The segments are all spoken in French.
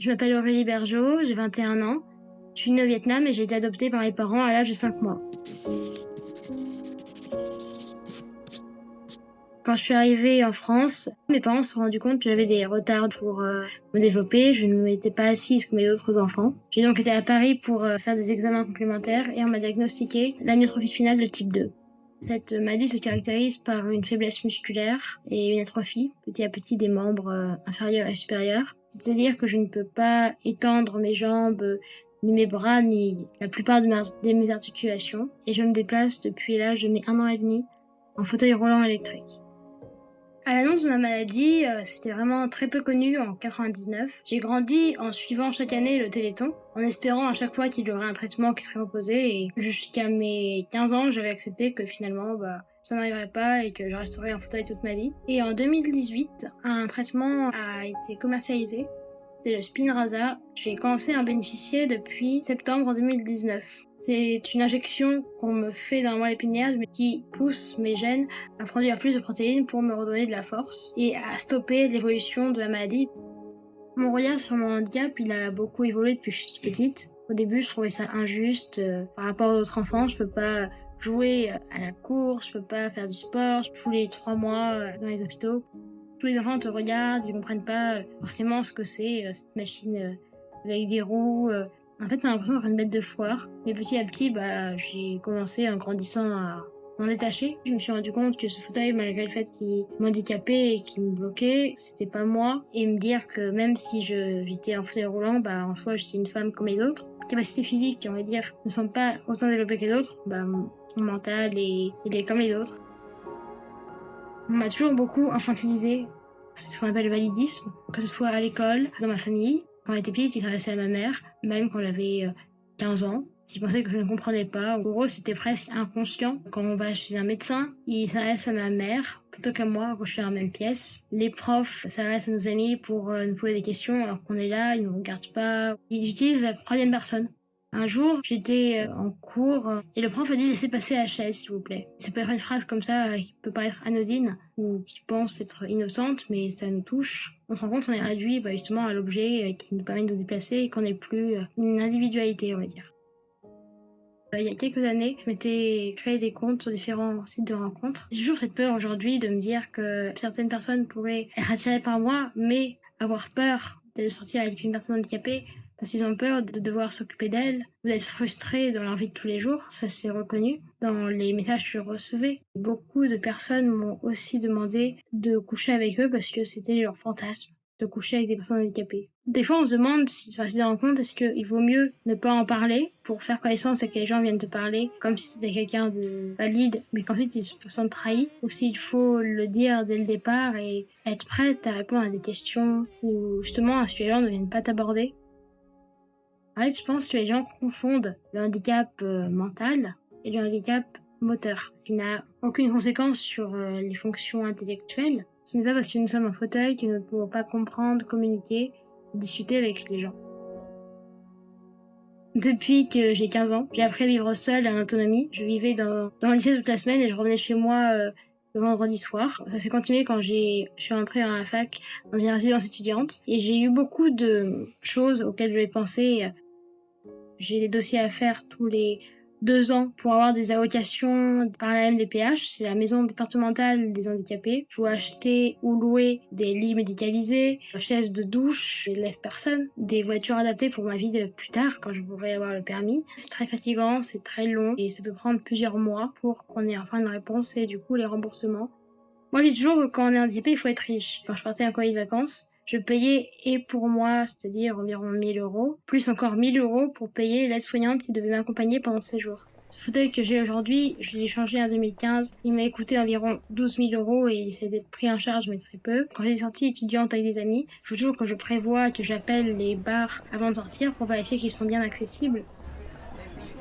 Je m'appelle Aurélie Bergeau, j'ai 21 ans. Je suis née au Vietnam et j'ai été adoptée par mes parents à l'âge de 5 mois. Quand je suis arrivée en France, mes parents se sont rendus compte que j'avais des retards pour euh, me développer. Je ne m'étais pas assise comme les autres enfants. J'ai donc été à Paris pour euh, faire des examens complémentaires et on m'a diagnostiqué l'amyotrophie spinale de type 2. Cette maladie se caractérise par une faiblesse musculaire et une atrophie petit à petit des membres euh, inférieurs et supérieurs. C'est-à-dire que je ne peux pas étendre mes jambes, ni mes bras, ni la plupart de mes articulations. Et je me déplace depuis l'âge de mes un an et demi en fauteuil roulant électrique. À l'annonce de ma maladie, euh, c'était vraiment très peu connu en 99. J'ai grandi en suivant chaque année le Téléthon, en espérant à chaque fois qu'il y aurait un traitement qui serait proposé. Et jusqu'à mes 15 ans, j'avais accepté que finalement, bah, ça n'arriverait pas et que je resterais en fauteuil toute ma vie. Et en 2018, un traitement a été commercialisé. C'est le Spinraza. J'ai commencé à en bénéficier depuis septembre 2019. C'est une injection qu'on me fait dans la moelle épinière qui pousse mes gènes à produire plus de protéines pour me redonner de la force et à stopper l'évolution de la maladie. Mon regard sur mon handicap, il a beaucoup évolué depuis que je suis petite. Au début, je trouvais ça injuste euh, par rapport aux autres enfants. Je peux pas jouer à la course, je peux pas faire du sport. Tous les trois mois euh, dans les hôpitaux, tous les enfants te regardent, ils comprennent pas euh, forcément ce que c'est cette machine avec des roues en fait, t'as l'impression d'être une bête de foire. Mais petit à petit, bah, j'ai commencé en grandissant à m'en détacher. Je me suis rendu compte que ce fauteuil, malgré le fait qu'il m'handicapait et qu'il me bloquait, c'était pas moi. Et me dire que même si j'étais en fauteuil roulant, bah, en soi, j'étais une femme comme les autres. Capacités physiques, on va dire, ne sont pas autant développées que les autres. Bah, mon mental, il est comme les autres. On m'a toujours beaucoup infantilisé. C'est ce qu'on appelle le validisme, que ce soit à l'école, dans ma famille. Quand j'étais petite, il s'adressait à ma mère, même quand j'avais 15 euh, ans. Il pensait que je ne comprenais pas. Pour eux, c'était presque inconscient. Quand on va chez un médecin, il s'adresse à ma mère plutôt qu'à moi quand je suis dans la même pièce. Les profs s'adressent à nos amis pour euh, nous poser des questions alors qu'on est là, ils ne nous regardent pas. Ils utilisent la troisième personne. Un jour, j'étais euh, en cours euh, et le prof a dit laissez passer la chaise, s'il vous plaît. C'est peut-être une phrase comme ça qui peut paraître anodine ou qui pense être innocente, mais ça nous touche. On se rend compte qu'on est réduit bah, justement à l'objet euh, qui nous permet de nous déplacer et qu'on n'est plus une individualité, on va dire. Il y a quelques années, je m'étais créé des comptes sur différents sites de rencontres. J'ai toujours cette peur aujourd'hui de me dire que certaines personnes pourraient être attirées par moi, mais avoir peur de sortir avec une personne handicapée parce qu'ils ont peur de devoir s'occuper d'elle ou d'être frustrés dans leur vie de tous les jours, ça s'est reconnu. Dans les messages que je recevais, beaucoup de personnes m'ont aussi demandé de coucher avec eux parce que c'était leur fantasme de coucher avec des personnes handicapées. Des fois, on se demande si sur des rencontres, est-ce qu'il vaut mieux ne pas en parler pour faire connaissance et que les gens viennent te parler comme si c'était quelqu'un de valide, mais qu'ensuite ils se sentent trahis, ou s'il faut le dire dès le départ et être prête à répondre à des questions ou justement à ce que les gens ne viennent pas t'aborder. En fait, je pense que les gens confondent le handicap euh, mental et le handicap moteur, qui n'a aucune conséquence sur euh, les fonctions intellectuelles. Ce n'est pas parce que nous sommes en fauteuil que nous ne pouvons pas comprendre, communiquer, discuter avec les gens. Depuis que j'ai 15 ans, j'ai appris à vivre seule en autonomie. Je vivais dans, dans le lycée toute la semaine et je revenais chez moi euh, le vendredi soir. Ça s'est continué quand je suis entrée dans la fac, dans une résidence étudiante. Et j'ai eu beaucoup de choses auxquelles je vais penser j'ai des dossiers à faire tous les deux ans pour avoir des allocations par la MDPH, c'est la maison départementale des handicapés. Je dois acheter ou louer des lits médicalisés, chaises de douche, des lève-personnes, des voitures adaptées pour ma vie de plus tard quand je voudrais avoir le permis. C'est très fatigant, c'est très long et ça peut prendre plusieurs mois pour qu'on ait enfin une réponse et du coup les remboursements. Moi, dis toujours que quand on est handicapé, il faut être riche. Quand je partais en colonie de vacances, je payais et pour moi, c'est-à-dire environ 1000 euros, plus encore 1000 euros pour payer l'aide-soignante qui devait m'accompagner pendant ces jours. Ce fauteuil que j'ai aujourd'hui, je l'ai changé en 2015. Il m'a coûté environ 12 000 euros et il s'est pris en charge, mais très peu. Quand j'ai sorti étudiante avec des amis, il faut toujours que je prévois, que j'appelle les bars avant de sortir pour vérifier qu'ils sont bien accessibles.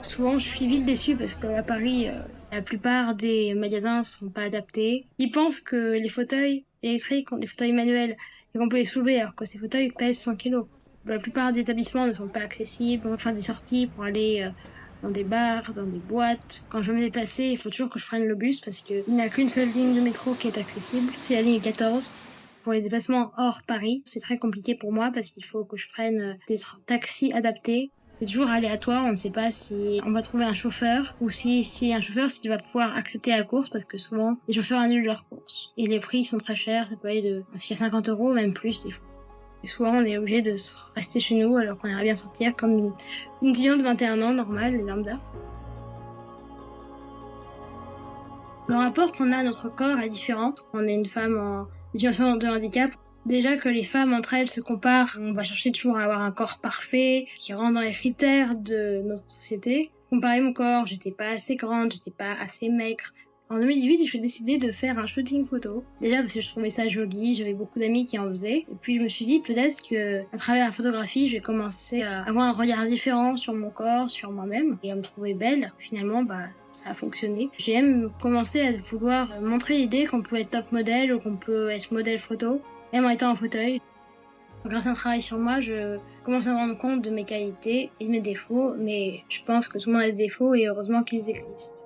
Souvent, je suis vite déçue parce qu'à Paris, euh, la plupart des magasins sont pas adaptés. Ils pensent que les fauteuils électriques, des fauteuils manuels, et qu'on peut les soulever alors que ces fauteuils pèsent 100 kg. La plupart des établissements ne sont pas accessibles. Faire des sorties pour aller euh, dans des bars, dans des boîtes. Quand je veux me déplacer, il faut toujours que je prenne le bus parce qu'il n'y a qu'une seule ligne de métro qui est accessible. C'est la ligne 14. pour les déplacements hors Paris, c'est très compliqué pour moi parce qu'il faut que je prenne des taxis adaptés. C'est toujours aléatoire, on ne sait pas si on va trouver un chauffeur ou si, si un chauffeur, si tu vas pouvoir accepter la course parce que souvent les chauffeurs annulent leur course. Et les prix sont très chers, ça peut aller de jusqu'à 50 euros, même plus des fois. Et souvent on est obligé de rester chez nous alors qu'on aimerait bien sortir comme une, une étudiante de 21 ans normale, lambda. Le rapport qu'on a à notre corps est différent. On est une femme en situation de handicap. Déjà que les femmes entre elles se comparent, on va chercher toujours à avoir un corps parfait, qui rentre dans les critères de notre société. Comparer mon corps, j'étais pas assez grande, j'étais pas assez maigre, en 2018, je suis décidé de faire un shooting photo. Déjà parce que je trouvais ça joli, j'avais beaucoup d'amis qui en faisaient. Et puis je me suis dit peut-être que à travers la photographie, j'ai commencé à avoir un regard différent sur mon corps, sur moi-même, et à me trouver belle. Finalement, bah ça a fonctionné. J'ai même commencé à vouloir montrer l'idée qu'on peut être top modèle ou qu'on peut être modèle photo, même en étant en fauteuil. Grâce à un travail sur moi, je commence à me rendre compte de mes qualités et de mes défauts, mais je pense que tout le monde a des défauts et heureusement qu'ils existent.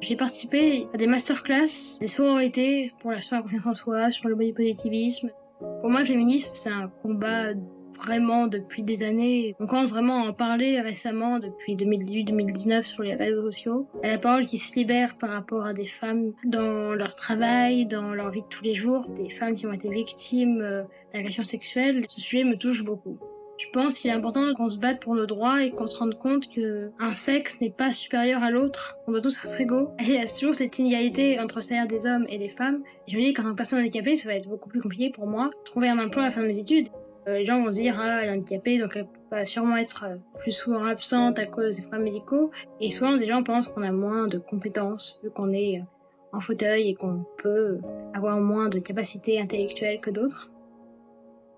J'ai participé à des masterclass, des sororités pour la soirée confiance en soi, sur le body positivisme. Pour moi, le féminisme, c'est un combat vraiment depuis des années. On commence vraiment à en parler récemment, depuis 2018-2019 sur les réseaux sociaux. La parole qui se libère par rapport à des femmes dans leur travail, dans leur vie de tous les jours, des femmes qui ont été victimes euh, d'agressions sexuelles. Ce sujet me touche beaucoup. Je pense qu'il est important qu'on se batte pour nos droits et qu'on se rende compte que un sexe n'est pas supérieur à l'autre. On doit tous être égaux. Et il y a toujours cette inégalité entre le salaire des hommes et des femmes. Je me dis qu'en tant que personne handicapée, ça va être beaucoup plus compliqué pour moi de trouver un emploi à la fin de mes études. Euh, les gens vont se dire ah elle est handicapée donc elle va sûrement être euh, plus souvent absente à cause des problèmes médicaux et souvent des gens pensent qu'on a moins de compétences vu qu'on est euh, en fauteuil et qu'on peut avoir moins de capacités intellectuelles que d'autres.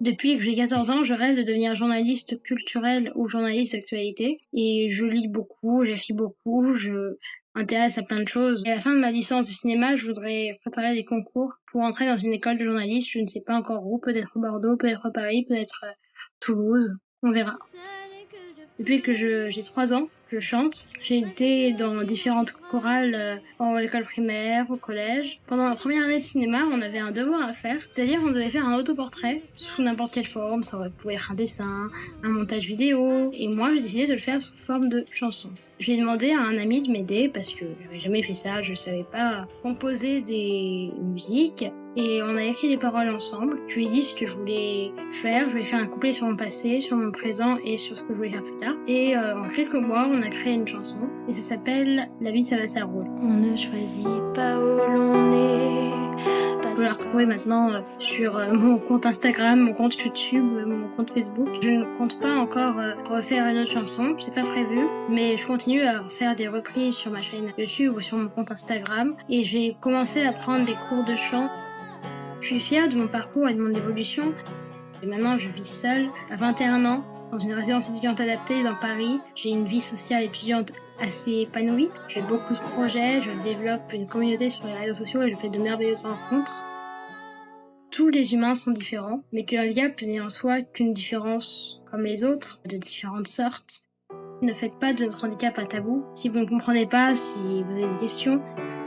Depuis que j'ai 14 ans, je rêve de devenir journaliste culturel ou journaliste d'actualité. Et je lis beaucoup, j'écris beaucoup, je m'intéresse à plein de choses. Et à la fin de ma licence de cinéma, je voudrais préparer des concours pour entrer dans une école de journaliste. Je ne sais pas encore où, peut-être Bordeaux, peut-être Paris, peut-être Toulouse. On verra. Depuis que j'ai trois ans, je chante. J'ai été dans différentes chorales euh, en école primaire, au collège. Pendant la première année de cinéma, on avait un devoir à faire, c'est-à-dire on devait faire un autoportrait sous n'importe quelle forme. Ça pouvait être un dessin, un montage vidéo. Et moi, j'ai décidé de le faire sous forme de chanson. J'ai demandé à un ami de m'aider parce que j'avais jamais fait ça, je savais pas composer des musiques et on a écrit les paroles ensemble. Je lui ai dit ce que je voulais faire. Je voulais faire un couplet sur mon passé, sur mon présent et sur ce que je voulais faire plus tard. Et euh, en quelques mois, on a créé une chanson et ça s'appelle La vie ça va ça roule. On ne choisit pas où l'on est. Vous pouvez la retrouver maintenant euh, sur euh, mon compte Instagram, mon compte YouTube, mon compte Facebook. Je ne compte pas encore refaire une autre chanson, c'est pas prévu, mais je continue à faire des reprises sur ma chaîne YouTube ou sur mon compte Instagram et j'ai commencé à prendre des cours de chant je suis fière de mon parcours et de mon évolution. Et maintenant, je vis seule, à 21 ans, dans une résidence étudiante adaptée dans Paris. J'ai une vie sociale étudiante assez épanouie. J'ai beaucoup de projets, je développe une communauté sur les réseaux sociaux et je fais de merveilleuses rencontres. Tous les humains sont différents, mais que handicap n'est en soi qu'une différence comme les autres, de différentes sortes. Ne faites pas de notre handicap un tabou. Si vous ne comprenez pas, si vous avez des questions,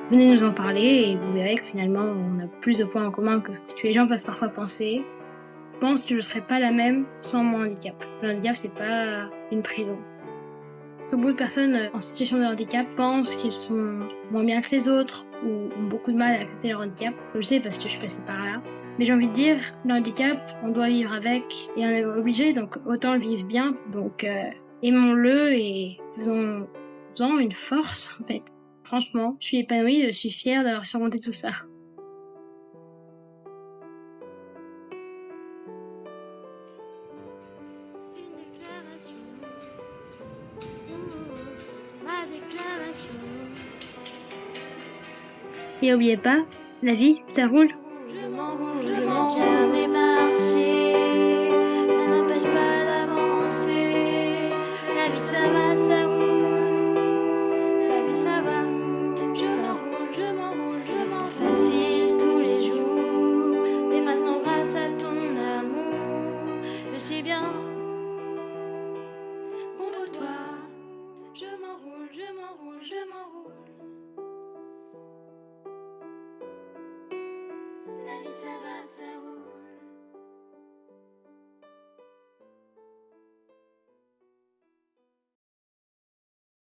Venez nous en parler et vous verrez que finalement on a plus de points en commun que ce que les gens peuvent parfois penser. Je pense que je ne serais pas la même sans mon handicap. Le handicap c'est pas une prison. Beaucoup de personnes en situation de handicap pensent qu'ils sont moins bien que les autres ou ont beaucoup de mal à accepter leur handicap. Je sais parce que je suis passée par là. Mais j'ai envie de dire, le handicap, on doit vivre avec et on est obligé, donc autant le vivre bien. Donc euh, aimons-le et faisons-en une force en fait. Franchement, je suis épanouie, je suis fière d'avoir surmonté tout ça. Et n'oubliez pas, la vie, ça roule. Je je m'enroule,